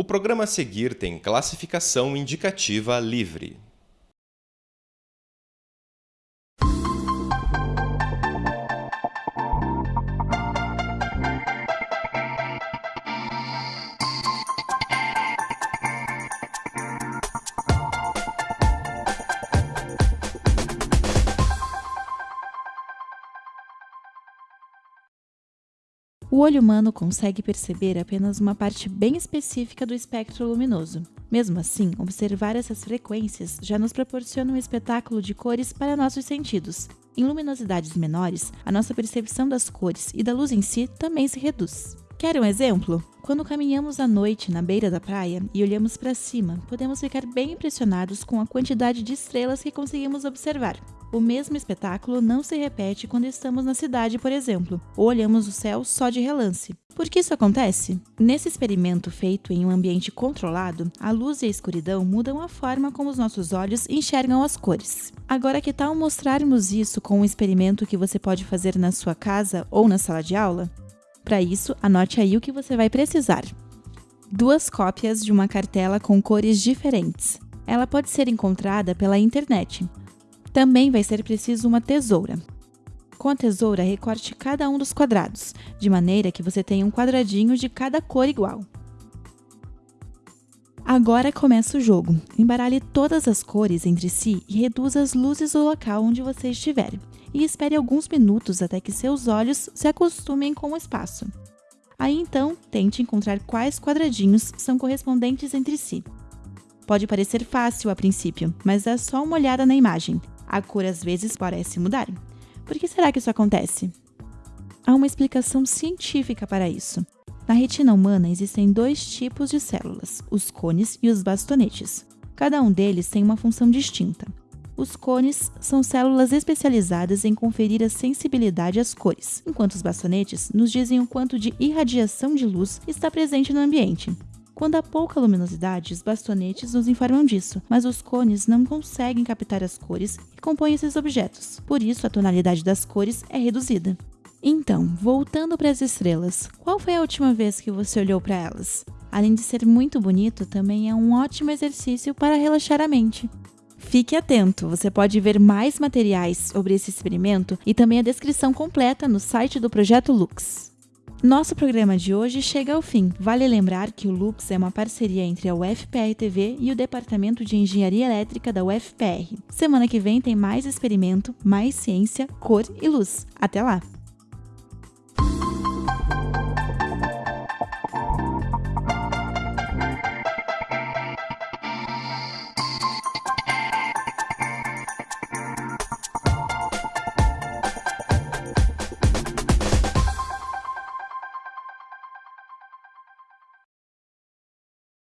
O programa a seguir tem classificação indicativa livre. O olho humano consegue perceber apenas uma parte bem específica do espectro luminoso. Mesmo assim, observar essas frequências já nos proporciona um espetáculo de cores para nossos sentidos. Em luminosidades menores, a nossa percepção das cores e da luz em si também se reduz. Quer um exemplo? Quando caminhamos à noite na beira da praia e olhamos para cima, podemos ficar bem impressionados com a quantidade de estrelas que conseguimos observar. O mesmo espetáculo não se repete quando estamos na cidade, por exemplo, ou olhamos o céu só de relance. Por que isso acontece? Nesse experimento feito em um ambiente controlado, a luz e a escuridão mudam a forma como os nossos olhos enxergam as cores. Agora, que tal mostrarmos isso com um experimento que você pode fazer na sua casa ou na sala de aula? Para isso, anote aí o que você vai precisar. Duas cópias de uma cartela com cores diferentes. Ela pode ser encontrada pela internet. Também vai ser preciso uma tesoura. Com a tesoura, recorte cada um dos quadrados, de maneira que você tenha um quadradinho de cada cor igual. Agora começa o jogo. Embaralhe todas as cores entre si e reduza as luzes do local onde você estiver. E espere alguns minutos até que seus olhos se acostumem com o espaço. Aí então, tente encontrar quais quadradinhos são correspondentes entre si. Pode parecer fácil a princípio, mas dá só uma olhada na imagem a cor às vezes parece mudar. Por que será que isso acontece? Há uma explicação científica para isso. Na retina humana existem dois tipos de células, os cones e os bastonetes. Cada um deles tem uma função distinta. Os cones são células especializadas em conferir a sensibilidade às cores, enquanto os bastonetes nos dizem o quanto de irradiação de luz está presente no ambiente. Quando há pouca luminosidade, os bastonetes nos informam disso, mas os cones não conseguem captar as cores que compõem esses objetos. Por isso, a tonalidade das cores é reduzida. Então, voltando para as estrelas, qual foi a última vez que você olhou para elas? Além de ser muito bonito, também é um ótimo exercício para relaxar a mente. Fique atento, você pode ver mais materiais sobre esse experimento e também a descrição completa no site do Projeto Lux. Nosso programa de hoje chega ao fim. Vale lembrar que o Lux é uma parceria entre a UFPR TV e o Departamento de Engenharia Elétrica da UFPR. Semana que vem tem mais experimento, mais ciência, cor e luz. Até lá!